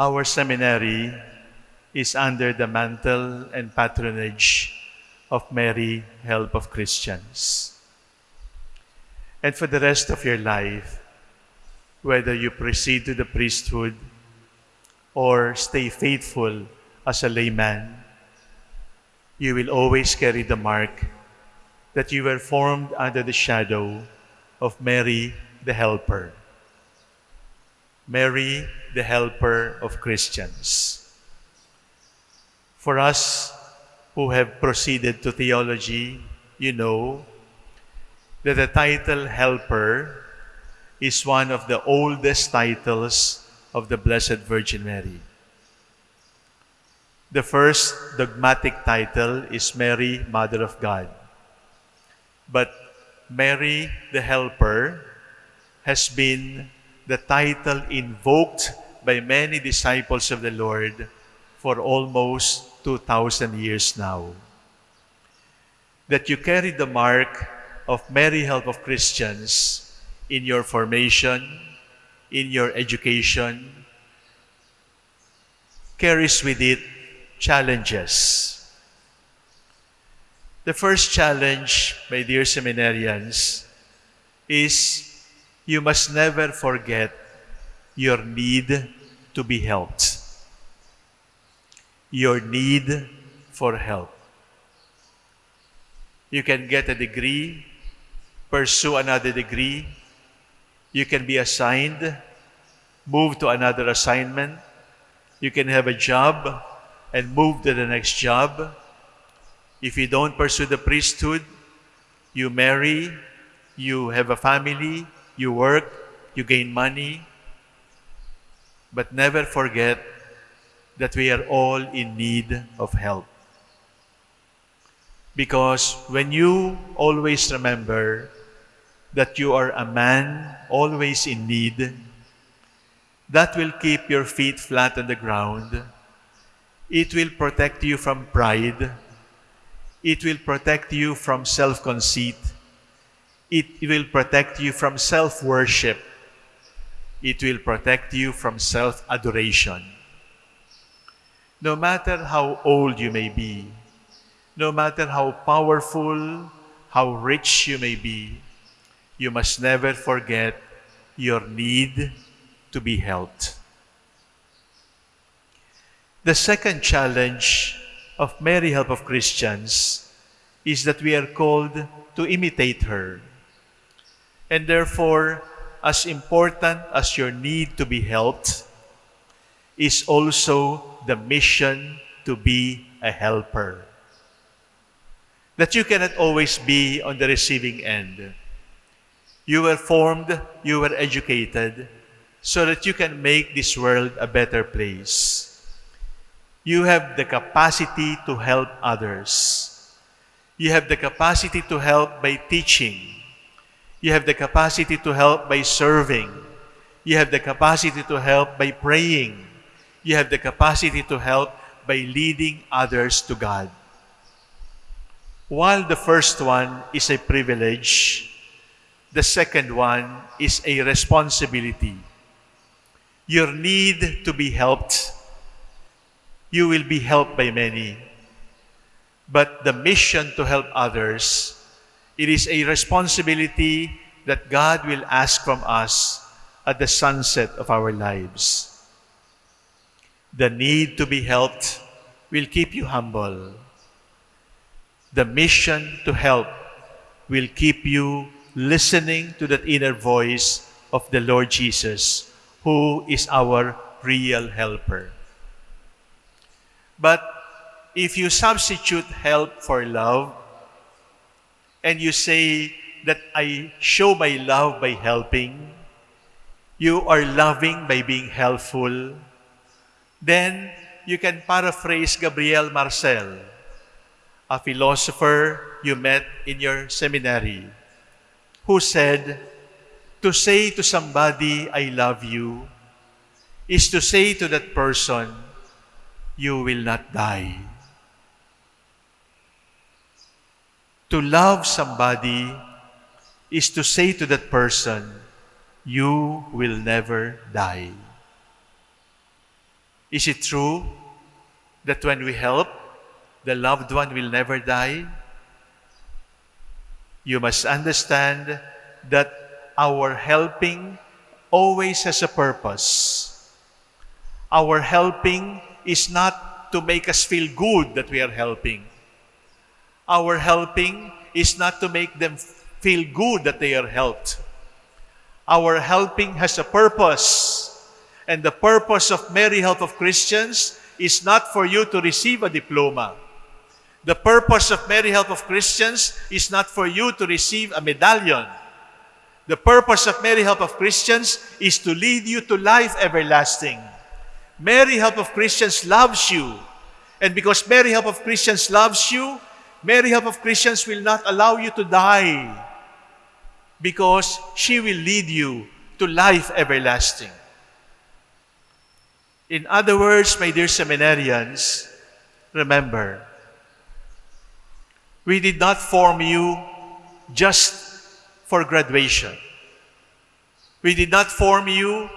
Our seminary is under the mantle and patronage of Mary, Help of Christians. And for the rest of your life, whether you proceed to the priesthood or stay faithful as a layman, you will always carry the mark that you were formed under the shadow of Mary, the Helper. Mary, the Helper of Christians. For us who have proceeded to theology, you know that the title Helper is one of the oldest titles of the Blessed Virgin Mary. The first dogmatic title is Mary, Mother of God. But Mary, the Helper, has been the title invoked by many disciples of the Lord for almost 2,000 years now. That you carry the mark of Mary Help of Christians in your formation, in your education, carries with it challenges. The first challenge, my dear seminarians, is you must never forget your need to be helped. Your need for help. You can get a degree, pursue another degree, you can be assigned, move to another assignment, you can have a job and move to the next job. If you don't pursue the priesthood, you marry, you have a family, you work, you gain money. But never forget that we are all in need of help. Because when you always remember that you are a man always in need, that will keep your feet flat on the ground. It will protect you from pride. It will protect you from self-conceit. It will protect you from self-worship. It will protect you from self-adoration. No matter how old you may be, no matter how powerful, how rich you may be, you must never forget your need to be helped. The second challenge of Mary Help of Christians is that we are called to imitate her. And therefore, as important as your need to be helped is also the mission to be a helper. That you cannot always be on the receiving end. You were formed, you were educated, so that you can make this world a better place. You have the capacity to help others. You have the capacity to help by teaching. You have the capacity to help by serving. You have the capacity to help by praying. You have the capacity to help by leading others to God. While the first one is a privilege, the second one is a responsibility. Your need to be helped, you will be helped by many. But the mission to help others, it is a responsibility that God will ask from us at the sunset of our lives. The need to be helped will keep you humble. The mission to help will keep you listening to that inner voice of the Lord Jesus, who is our real helper. But if you substitute help for love, and you say that I show my love by helping, you are loving by being helpful, then you can paraphrase Gabriel Marcel, a philosopher you met in your seminary who said, to say to somebody, I love you, is to say to that person, you will not die. To love somebody is to say to that person, you will never die. Is it true that when we help, the loved one will never die? You must understand that our helping always has a purpose. Our helping is not to make us feel good that we are helping. Our helping is not to make them feel good that they are helped. Our helping has a purpose. And the purpose of Mary Help of Christians is not for you to receive a diploma. The purpose of Mary Help of Christians is not for you to receive a medallion. The purpose of Mary Help of Christians is to lead you to life everlasting. Mary Help of Christians loves you. And because Mary Help of Christians loves you, Mary Help of Christians will not allow you to die because she will lead you to life everlasting. In other words, my dear seminarians, remember, we did not form you just for graduation. We did not form you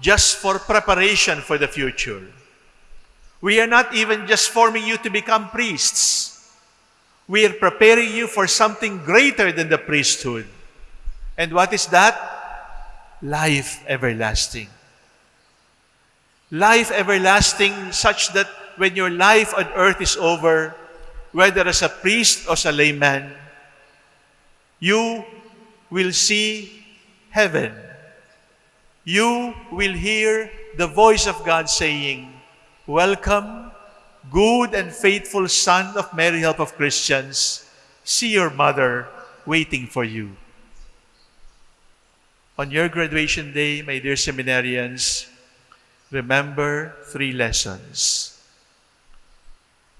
just for preparation for the future. We are not even just forming you to become priests. We are preparing you for something greater than the priesthood. And what is that? Life everlasting life everlasting such that when your life on earth is over, whether as a priest or as a layman, you will see heaven. You will hear the voice of God saying, Welcome, good and faithful son of Mary Help of Christians. See your mother waiting for you. On your graduation day, my dear seminarians, remember three lessons.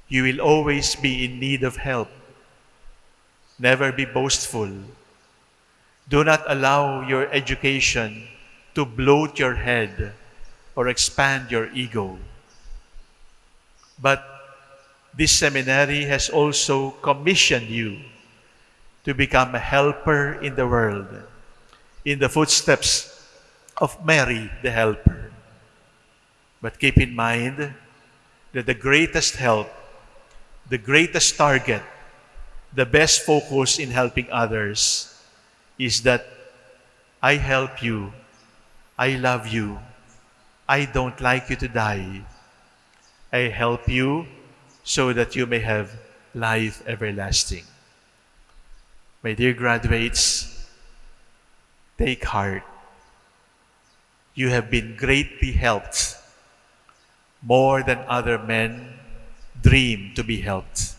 You will always be in need of help. Never be boastful. Do not allow your education to bloat your head or expand your ego. But this seminary has also commissioned you to become a helper in the world, in the footsteps of Mary the Helper. But keep in mind that the greatest help, the greatest target, the best focus in helping others is that I help you, I love you, I don't like you to die. I help you so that you may have life everlasting. My dear graduates, take heart. You have been greatly helped more than other men dream to be helped.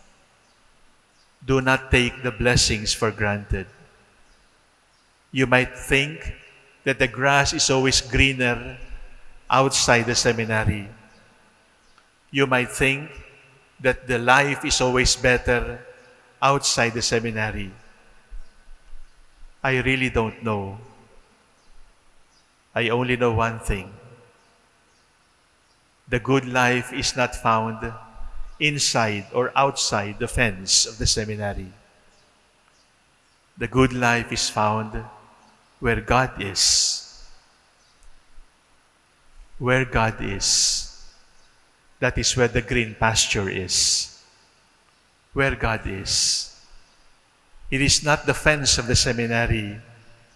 Do not take the blessings for granted. You might think that the grass is always greener outside the seminary. You might think that the life is always better outside the seminary. I really don't know. I only know one thing the good life is not found inside or outside the fence of the seminary. The good life is found where God is. Where God is. That is where the green pasture is. Where God is. It is not the fence of the seminary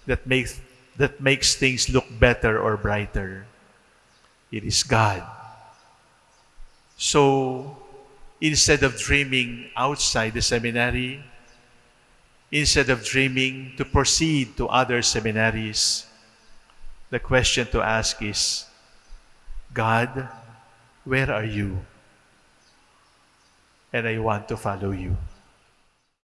that makes, that makes things look better or brighter. It is God so instead of dreaming outside the seminary, instead of dreaming to proceed to other seminaries, the question to ask is, God, where are you? And I want to follow you.